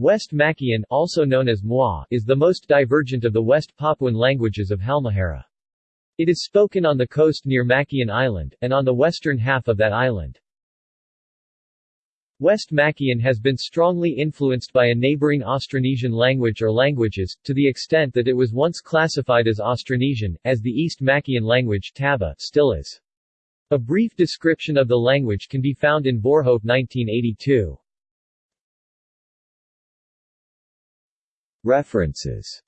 West Makian also known as Moi, is the most divergent of the West Papuan languages of Halmahera. It is spoken on the coast near Makian Island, and on the western half of that island. West Makian has been strongly influenced by a neighboring Austronesian language or languages, to the extent that it was once classified as Austronesian, as the East Makian language Taba still is. A brief description of the language can be found in Voorhoeve 1982. References